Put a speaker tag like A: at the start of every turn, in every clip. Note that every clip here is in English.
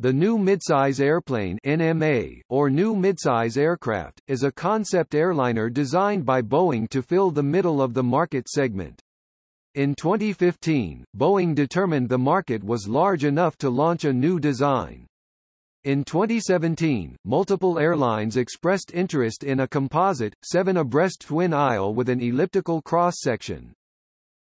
A: The New Midsize Airplane NMA, or New Midsize Aircraft, is a concept airliner designed by Boeing to fill the middle of the market segment. In 2015, Boeing determined the market was large enough to launch a new design. In 2017, multiple airlines expressed interest in a composite, seven-abreast twin aisle with an elliptical cross-section.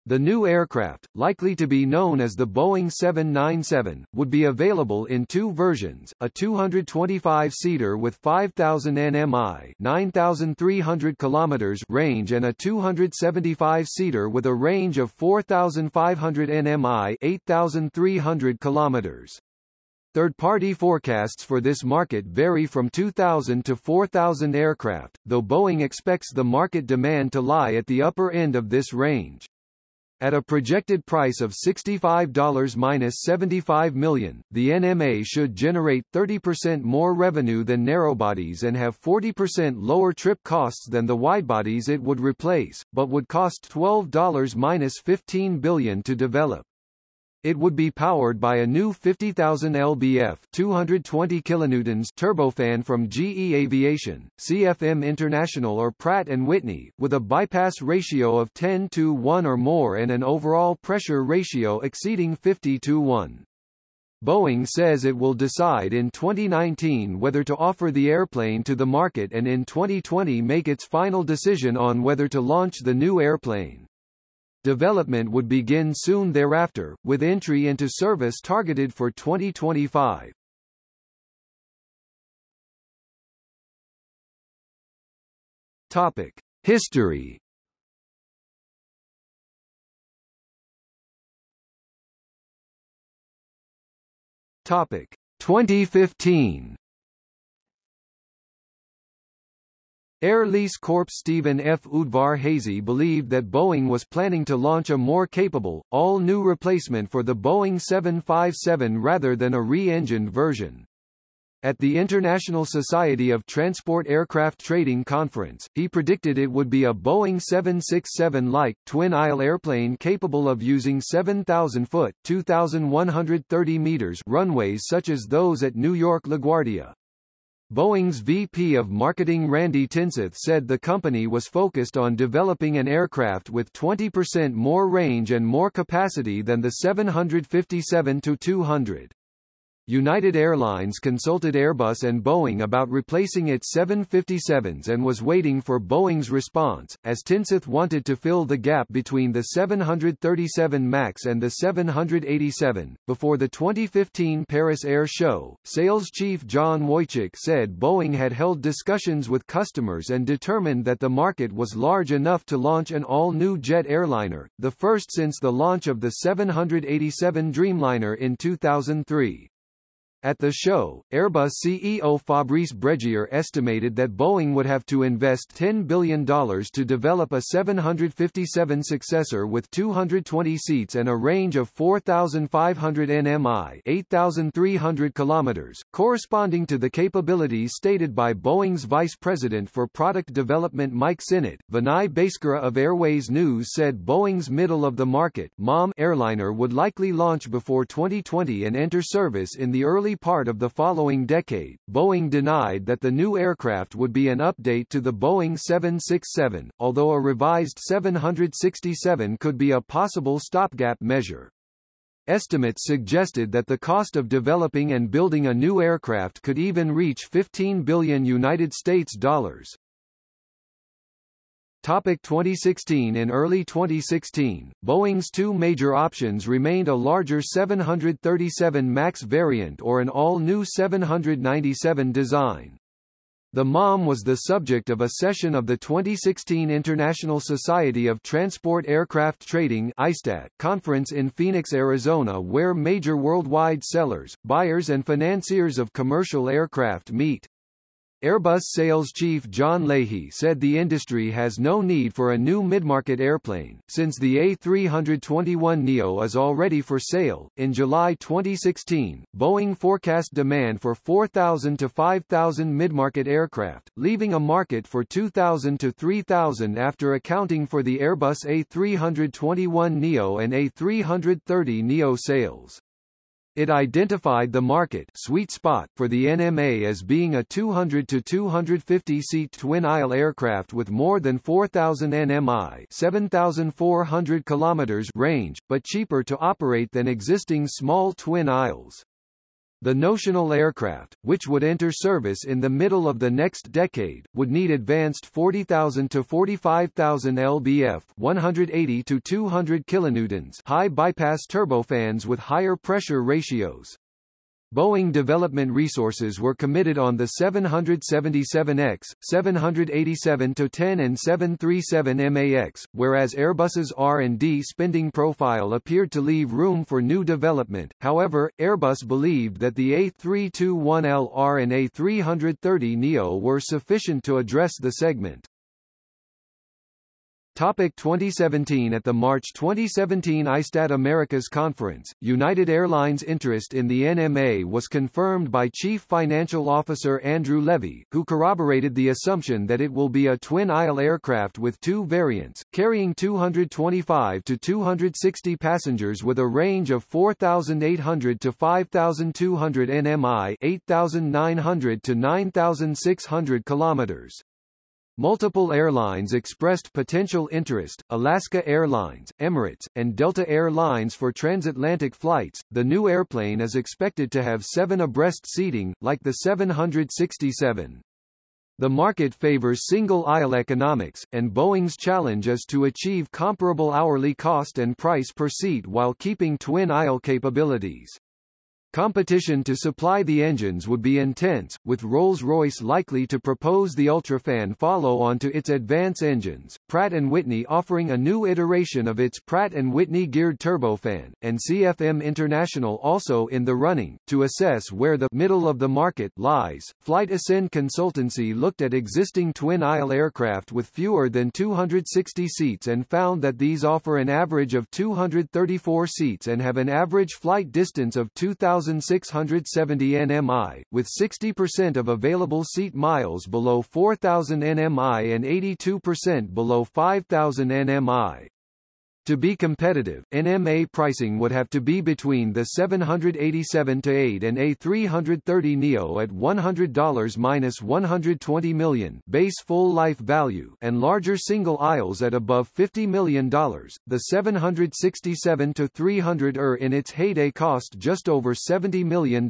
A: The new aircraft, likely to be known as the Boeing 797, would be available in two versions, a 225-seater with 5,000 nmi 9,300 km range and a 275-seater with a range of 4,500 nmi 8,300 km. Third-party forecasts for this market vary from 2,000 to 4,000 aircraft, though Boeing expects the market demand to lie at the upper end of this range. At a projected price of $65-75 million, the NMA should generate 30% more revenue than narrowbodies and have 40% lower trip costs than the widebodies it would replace, but would cost $12-15 billion to develop. It would be powered by a new 50,000 lbf 220 kilonewtons turbofan from GE Aviation, CFM International or Pratt & Whitney, with a bypass ratio of 10 to 1 or more and an overall pressure ratio exceeding 50 to 1. Boeing says it will decide in 2019 whether to offer the airplane to the market and in 2020 make its final decision on whether to launch the new airplane. Development would begin soon thereafter, with entry into service targeted for 2025. Topic: History. Topic: 2015. Air Lease Corp Stephen F. Udvar-Hazy believed that Boeing was planning to launch a more capable, all-new replacement for the Boeing 757 rather than a re-engined version. At the International Society of Transport Aircraft Trading Conference, he predicted it would be a Boeing 767-like, twin-aisle airplane capable of using 7,000-foot 2,130 meters runways such as those at New York LaGuardia. Boeing's VP of Marketing Randy Tinseth said the company was focused on developing an aircraft with 20% more range and more capacity than the 757-200. United Airlines consulted Airbus and Boeing about replacing its 757s and was waiting for Boeing's response, as Tinseth wanted to fill the gap between the 737 MAX and the 787. Before the 2015 Paris Air Show, sales chief John Wojick said Boeing had held discussions with customers and determined that the market was large enough to launch an all-new jet airliner, the first since the launch of the 787 Dreamliner in 2003. At the show, Airbus CEO Fabrice Brégier estimated that Boeing would have to invest $10 billion to develop a 757 successor with 220 seats and a range of 4,500 nmi 8,300 kilometers, corresponding to the capabilities stated by Boeing's Vice President for Product Development Mike Sinnott. Vinay Bhaskara of Airways News said Boeing's middle-of-the-market MOM airliner would likely launch before 2020 and enter service in the early part of the following decade, Boeing denied that the new aircraft would be an update to the Boeing 767, although a revised 767 could be a possible stopgap measure. Estimates suggested that the cost of developing and building a new aircraft could even reach 15 billion United States dollars. Topic 2016 In early 2016, Boeing's two major options remained a larger 737 MAX variant or an all-new 797 design. The MOM was the subject of a session of the 2016 International Society of Transport Aircraft Trading ISTAT conference in Phoenix, Arizona where major worldwide sellers, buyers and financiers of commercial aircraft meet. Airbus sales chief John Leahy said the industry has no need for a new midmarket airplane, since the A321neo is already for sale. In July 2016, Boeing forecast demand for 4,000 to 5,000 midmarket aircraft, leaving a market for 2,000 to 3,000 after accounting for the Airbus A321neo and A330neo sales. It identified the market sweet spot for the NMA as being a 200 to 250 seat twin-aisle aircraft with more than 4000 nmi, 7400 kilometers range, but cheaper to operate than existing small twin aisles. The notional aircraft, which would enter service in the middle of the next decade, would need advanced 40,000 to 45,000 lbf 180 to 200 kilonewtons high bypass turbofans with higher pressure ratios. Boeing development resources were committed on the 777X, 787-10 and 737 MAX, whereas Airbus's R&D spending profile appeared to leave room for new development. However, Airbus believed that the A321LR and A330neo were sufficient to address the segment. Topic 2017 At the March 2017 ISTAT Americas Conference, United Airlines' interest in the NMA was confirmed by Chief Financial Officer Andrew Levy, who corroborated the assumption that it will be a twin-aisle aircraft with two variants, carrying 225 to 260 passengers with a range of 4,800 to 5,200 nmi 8,900 to 9,600 kilometers. Multiple airlines expressed potential interest, Alaska Airlines, Emirates, and Delta Air Lines for transatlantic flights. The new airplane is expected to have seven abreast seating, like the 767. The market favors single-aisle economics, and Boeing's challenge is to achieve comparable hourly cost and price per seat while keeping twin-aisle capabilities. Competition to supply the engines would be intense, with Rolls-Royce likely to propose the Ultrafan follow-on to its Advance engines, Pratt & Whitney offering a new iteration of its Pratt & Whitney geared turbofan, and CFM International also in the running. To assess where the middle of the market lies, Flight Ascend Consultancy looked at existing twin-aisle aircraft with fewer than 260 seats and found that these offer an average of 234 seats and have an average flight distance of 2,000 1,670 nmi, with 60% of available seat miles below 4,000 nmi and 82% below 5,000 nmi. To be competitive, NMA pricing would have to be between the 787-8 and A330 Neo at $100 minus 120 million base full life value and larger single aisles at above $50 million. The 767-300 ER in its heyday cost just over $70 million.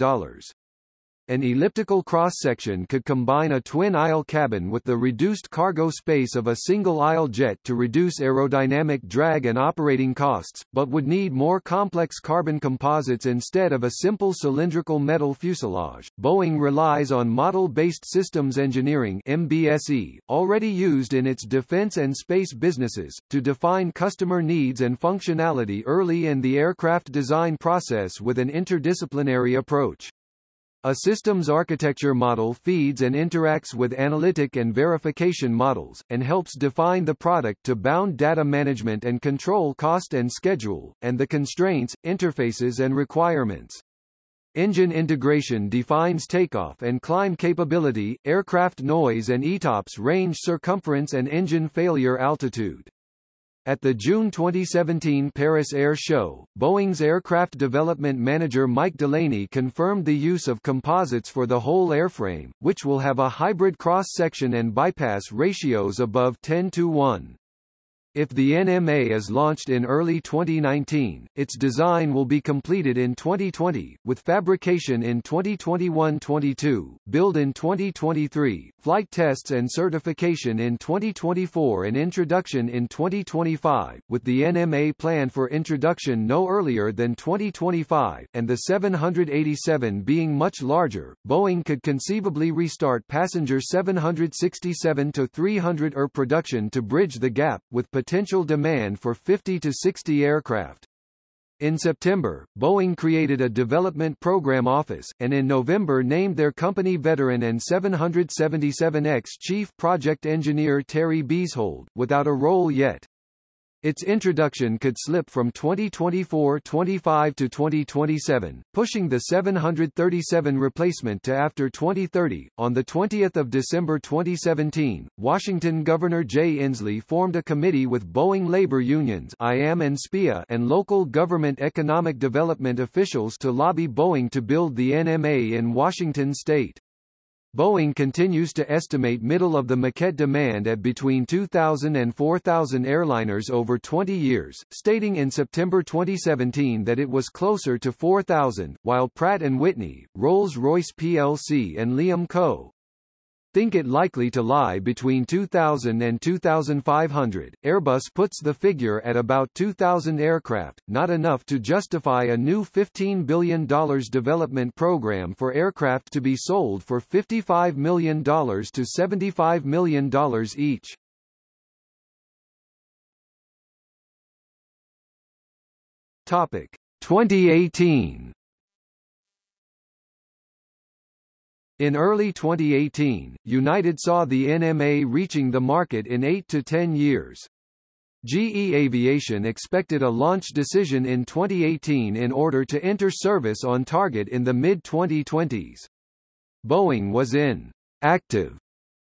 A: An elliptical cross-section could combine a twin-aisle cabin with the reduced cargo space of a single-aisle jet to reduce aerodynamic drag and operating costs, but would need more complex carbon composites instead of a simple cylindrical metal fuselage. Boeing relies on Model-Based Systems Engineering MBSE, already used in its defense and space businesses, to define customer needs and functionality early in the aircraft design process with an interdisciplinary approach. A systems architecture model feeds and interacts with analytic and verification models, and helps define the product to bound data management and control cost and schedule, and the constraints, interfaces and requirements. Engine integration defines takeoff and climb capability, aircraft noise and ETOPS range circumference and engine failure altitude. At the June 2017 Paris Air Show, Boeing's aircraft development manager Mike Delaney confirmed the use of composites for the whole airframe, which will have a hybrid cross-section and bypass ratios above 10 to 1. If the NMA is launched in early 2019, its design will be completed in 2020, with fabrication in 2021-22, build in 2023, flight tests and certification in 2024 and introduction in 2025, with the NMA planned for introduction no earlier than 2025, and the 787 being much larger, Boeing could conceivably restart passenger 767-300 ER production to bridge the gap, with potential demand for 50 to 60 aircraft. In September, Boeing created a development program office, and in November named their company veteran and 777X chief project engineer Terry Beezhold, without a role yet. Its introduction could slip from 2024-25 to 2027, pushing the 737 replacement to after 2030. On the 20th of December 2017, Washington Governor Jay Inslee formed a committee with Boeing labor unions IAM and SPEEA and local government economic development officials to lobby Boeing to build the NMA in Washington state. Boeing continues to estimate middle of the market demand at between 2,000 and 4,000 airliners over 20 years, stating in September 2017 that it was closer to 4,000, while Pratt & Whitney, Rolls-Royce plc and Leeham Co think it likely to lie between 2,000 and 2,500. Airbus puts the figure at about 2,000 aircraft, not enough to justify a new $15 billion development program for aircraft to be sold for $55 million to $75 million each. Topic 2018 In early 2018, United saw the NMA reaching the market in 8 to 10 years. GE Aviation expected a launch decision in 2018 in order to enter service on target in the mid-2020s. Boeing was in active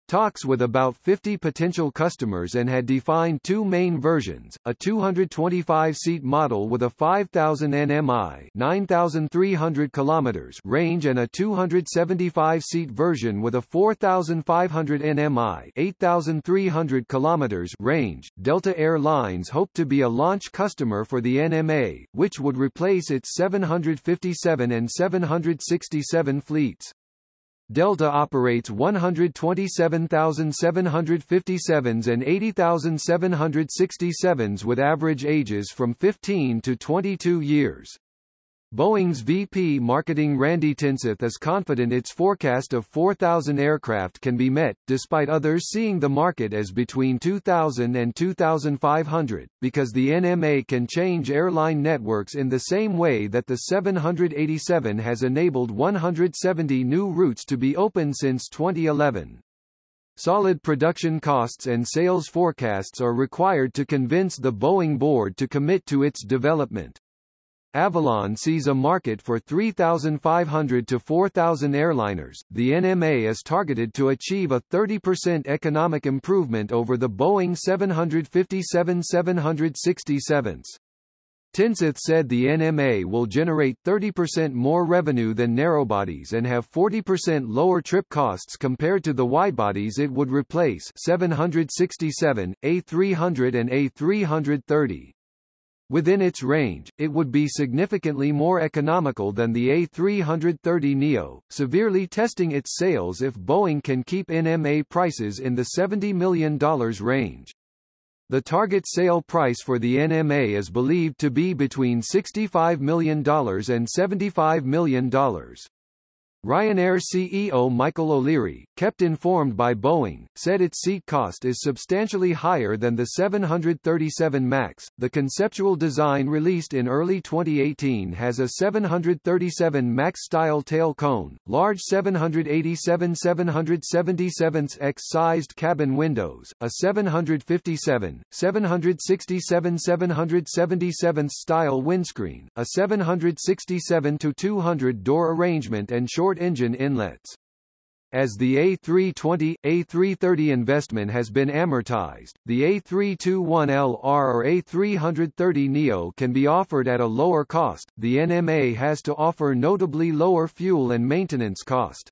A: talks with about 50 potential customers and had defined two main versions, a 225-seat model with a 5,000 nmi 9,300 kilometers range and a 275-seat version with a 4,500 nmi 8,300 kilometers range. Delta Air Lines hoped to be a launch customer for the NMA, which would replace its 757 and 767 fleets. Delta operates 127,757s and 80,767s with average ages from 15 to 22 years. Boeing's VP marketing Randy Tinseth is confident its forecast of 4,000 aircraft can be met, despite others seeing the market as between 2,000 and 2,500, because the NMA can change airline networks in the same way that the 787 has enabled 170 new routes to be opened since 2011. Solid production costs and sales forecasts are required to convince the Boeing board to commit to its development. Avolon sees a market for 3,500 to 4,000 airliners. The NMA is targeted to achieve a 30% economic improvement over the Boeing 757-767s. Tinseth said the NMA will generate 30% more revenue than narrowbodies and have 40% lower trip costs compared to the widebodies it would replace 767, A300 and A330. Within its range, it would be significantly more economical than the A330neo, severely testing its sales if Boeing can keep NMA prices in the $70 million range. The target sale price for the NMA is believed to be between $65 million and $75 million. Ryanair CEO Michael O'Leary, kept informed by Boeing, said its seat cost is substantially higher than the 737 MAX. The conceptual design released in early 2018 has a 737 MAX-style tail cone, large 787-777X-sized cabin windows, a 757, 767-777 style windscreen, a 767-200 door arrangement and short engine inlets. As the A320, A330 investment has been amortized, the A321LR or A330neo can be offered at a lower cost. The NMA has to offer notably lower fuel and maintenance cost.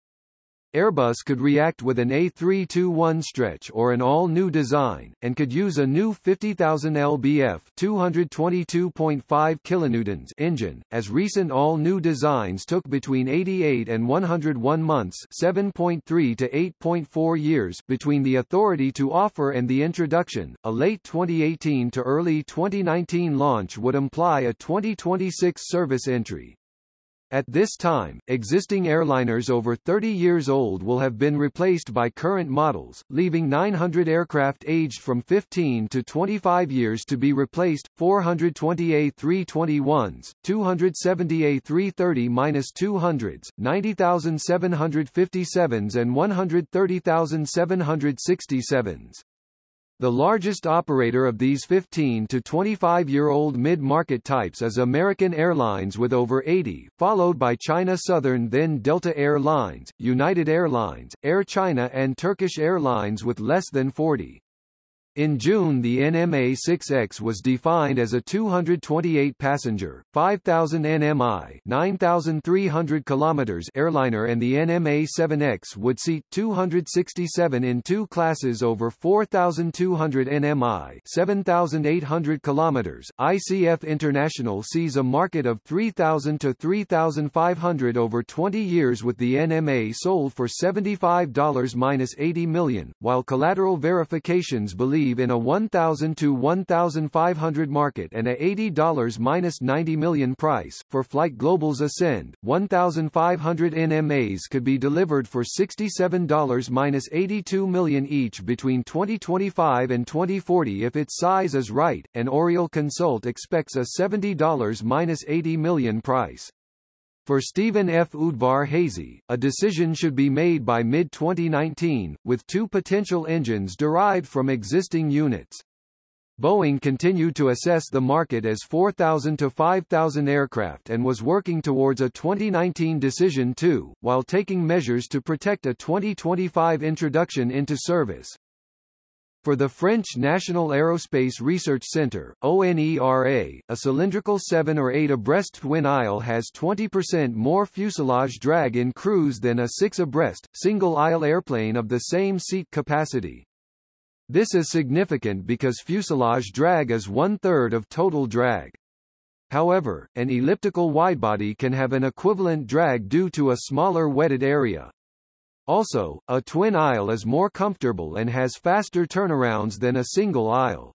A: Airbus could react with an A321 stretch or an all-new design, and could use a new 50,000 lbf 222.5 kilonewtons engine, as recent all-new designs took between 88 and 101 months 7.3 to 8.4 years between the authority to offer and the introduction. A late 2018 to early 2019 launch would imply a 2026 service entry. At this time, existing airliners over 30 years old will have been replaced by current models, leaving 900 aircraft aged from 15 to 25 years to be replaced, 420 A321s, 270 A330-200s, 90,757s and 130,767s. The largest operator of these 15 to 25-year-old mid-market types is American Airlines with over 80, followed by China Southern then Delta Air Lines, United Airlines, Air China and Turkish Airlines with less than 40. In June the NMA-6X was defined as a 228-passenger, 5,000 nmi 9,300 kilometers airliner and the NMA-7X would seat 267 in two classes over 4,200 nmi 7,800 kilometers. ICF International sees a market of 3,000 to 3,500 over 20 years with the NMA sold for $75-80 million, while collateral verifications believe believe in a 1,000 to 1,500 market and a $80-90 million price. For Flight Global's Ascend, 1,500 NMAs could be delivered for $67-82 million each between 2025 and 2040 if its size is right, and Oriel Consult expects a $70-80 million price. For Stephen F. Udvar-Hazy, a decision should be made by mid-2019, with two potential engines derived from existing units. Boeing continued to assess the market as 4,000 to 5,000 aircraft and was working towards a 2019 decision too, while taking measures to protect a 2025 introduction into service. For the French National Aerospace Research Centre, ONERA, a cylindrical 7 or 8 abreast twin aisle has 20% more fuselage drag in cruise than a 6 abreast, single aisle airplane of the same seat capacity. This is significant because fuselage drag is one-third of total drag. However, an elliptical widebody can have an equivalent drag due to a smaller wetted area. Also, a twin aisle is more comfortable and has faster turnarounds than a single aisle.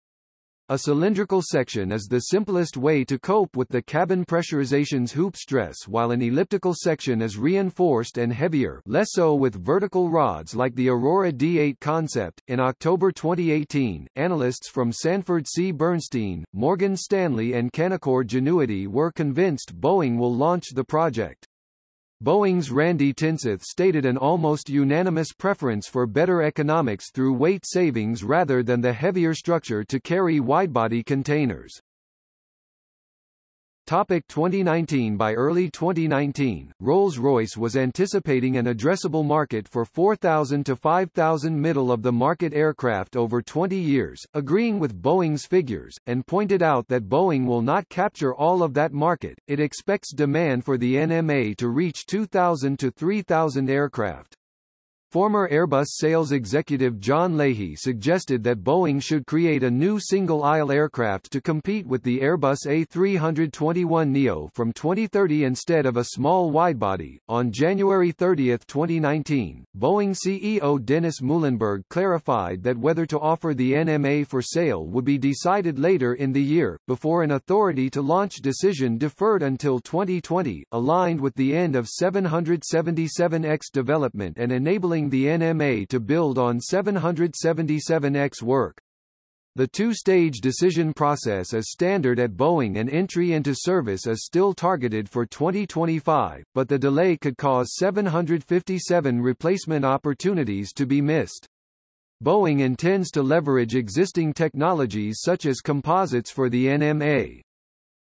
A: A cylindrical section is the simplest way to cope with the cabin pressurization's hoop stress while an elliptical section is reinforced and heavier less so with vertical rods like the Aurora D8 concept. In October 2018, analysts from Sanford C. Bernstein, Morgan Stanley and Canaccord Genuity were convinced Boeing will launch the project. Boeing's Randy Tinseth stated an almost unanimous preference for better economics through weight savings rather than the heavier structure to carry widebody containers. Topic 2019 By early 2019, Rolls-Royce was anticipating an addressable market for 4,000 to 5,000 middle-of-the-market aircraft over 20 years, agreeing with Boeing's figures, and pointed out that Boeing will not capture all of that market. It expects demand for the NMA to reach 2,000 to 3,000 aircraft. Former Airbus sales executive John Leahy suggested that Boeing should create a new single-aisle aircraft to compete with the Airbus A321neo from 2030 instead of a small widebody. On January 30, 2019, Boeing CEO Dennis Muilenburg clarified that whether to offer the NMA for sale would be decided later in the year, before an authority to launch decision deferred until 2020, aligned with the end of 777X development and enabling the NMA to build on 777X work. The two-stage decision process is standard at Boeing and entry into service is still targeted for 2025, but the delay could cause 757 replacement opportunities to be missed. Boeing intends to leverage existing technologies such as composites for the NMA.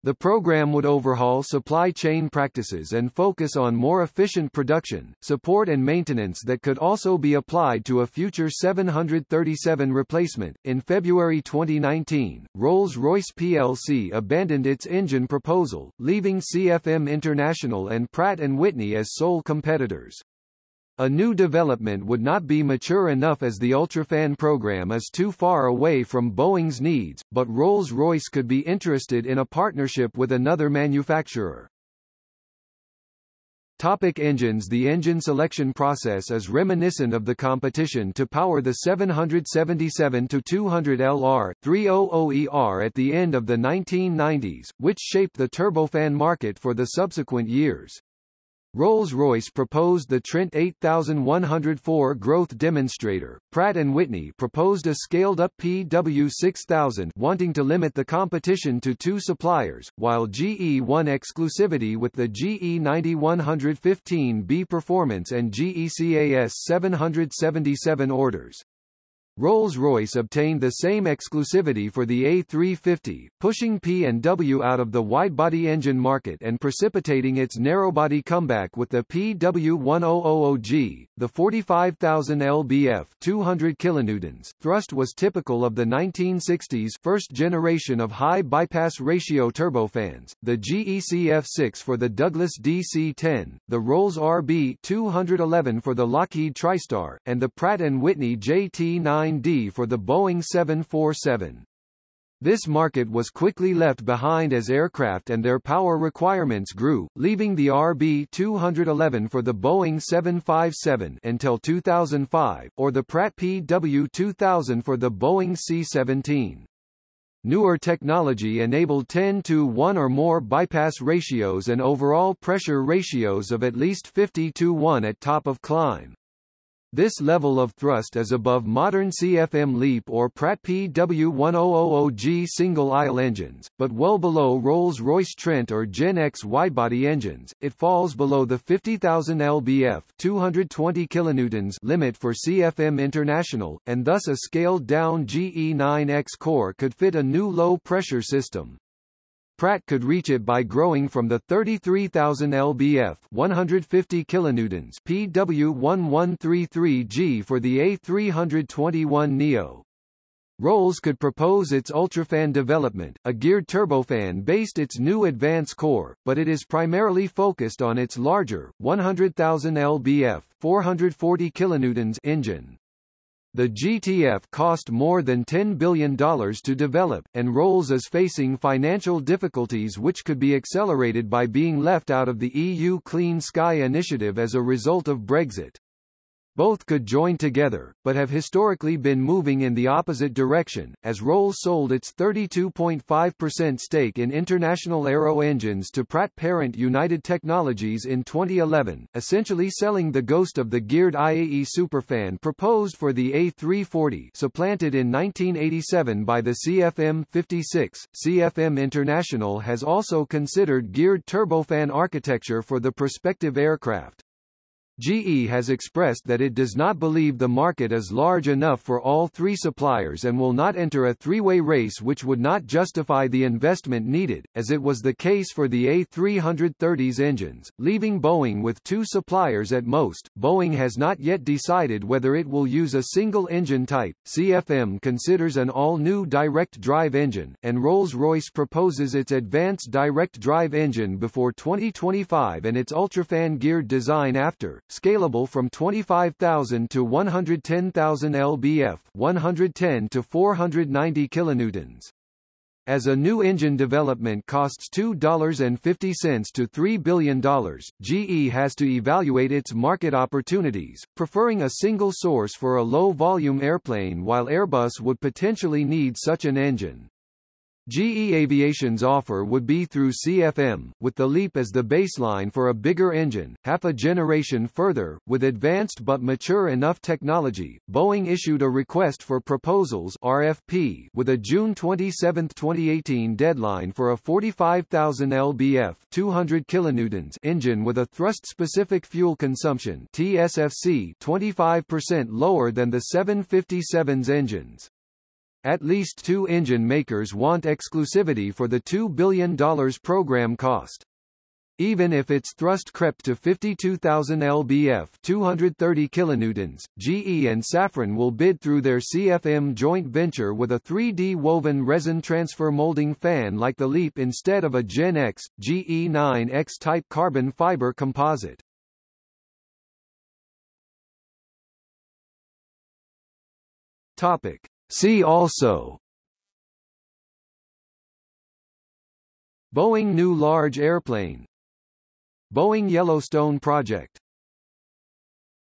A: The program would overhaul supply chain practices and focus on more efficient production, support and maintenance that could also be applied to a future 737 replacement. In February 2019, Rolls-Royce plc abandoned its engine proposal, leaving CFM International and Pratt & Whitney as sole competitors. A new development would not be mature enough as the UltraFan program is too far away from Boeing's needs, but Rolls-Royce could be interested in a partnership with another manufacturer. Topic engines The engine selection process is reminiscent of the competition to power the 777-200 LR 300ER at the end of the 1990s, which shaped the turbofan market for the subsequent years. Rolls-Royce proposed the Trent 8104 growth demonstrator. Pratt & Whitney proposed a scaled-up PW6000 wanting to limit the competition to two suppliers, while GE won exclusivity with the GE90-115B performance and GECAS 777 orders. Rolls-Royce obtained the same exclusivity for the A350, pushing P&W out of the wide-body engine market and precipitating its narrow-body comeback with the PW1000G. The 45,000 lbf 200 kilonewtons thrust was typical of the 1960s first generation of high bypass ratio turbofans, the GE CF6 for the Douglas DC-10, the Rolls RB211 for the Lockheed TriStar, and the Pratt & Whitney JT9 9D for the Boeing 747. This market was quickly left behind as aircraft and their power requirements grew, leaving the RB211 for the Boeing 757 until 2005, or the Pratt PW2000 for the Boeing C-17. Newer technology enabled 10 to 1 or more bypass ratios and overall pressure ratios of at least 50 to 1 at top of climb. This level of thrust is above modern CFM LEAP or Pratt PW1000G single-aisle engines, but well below Rolls-Royce Trent or GEnx widebody engines. It falls below the 50,000 lbf 220 kilonewtons limit for CFM International, and thus a scaled-down GE9X core could fit a new low-pressure system. Pratt could reach it by growing from the 33,000 lbf 150 kilonewtons PW1133G for the A321neo. Rolls could propose its Ultrafan development, a geared turbofan based its new advance core, but it is primarily focused on its larger, 100,000 lbf 440 kilonewtons engine. The GTF cost more than $10 billion to develop, and Rolls is facing financial difficulties which could be accelerated by being left out of the EU Clean Sky initiative as a result of Brexit. Both could join together, but have historically been moving in the opposite direction, as Rolls sold its 32.5% stake in International Aero Engines to Pratt parent United Technologies in 2011, essentially selling the ghost of the geared IAE Superfan proposed for the A340 supplanted in 1987 by the CFM56. CFM International has also considered geared turbofan architecture for the prospective aircraft. GE has expressed that it does not believe the market is large enough for all three suppliers and will not enter a three-way race which would not justify the investment needed, as it was the case for the A330's engines, leaving Boeing with two suppliers at most. Boeing has not yet decided whether it will use a single engine type. CFM considers an all-new direct drive engine, and Rolls-Royce proposes its advanced direct drive engine before 2025 and its Ultrafan geared design after scalable from 25,000 to 110,000 lbf 110 to 490 kilonewtons. As a new engine development costs $2.50 to $3 billion, GE has to evaluate its market opportunities, preferring a single source for a low-volume airplane while Airbus would potentially need such an engine. GE Aviation's offer would be through CFM, with the LEAP as the baseline for a bigger engine, half a generation further. With advanced but mature enough technology, Boeing issued a request for proposals RFP with a June 27, 2018 deadline for a 45,000 lbf 200 kilonewtons engine with a thrust-specific fuel consumption TSFC 25% lower than the 757's engines. At least two engine makers want exclusivity for the $2 billion program cost. Even if its thrust crept to 52,000 lbf 230 kilonewtons, GE and Safran will bid through their CFM joint venture with a 3D woven resin transfer molding fan like the LEAP instead of a GEnx, GE9X type carbon fiber composite. Topic. See also. Boeing New Large Airplane. Boeing Yellowstone Project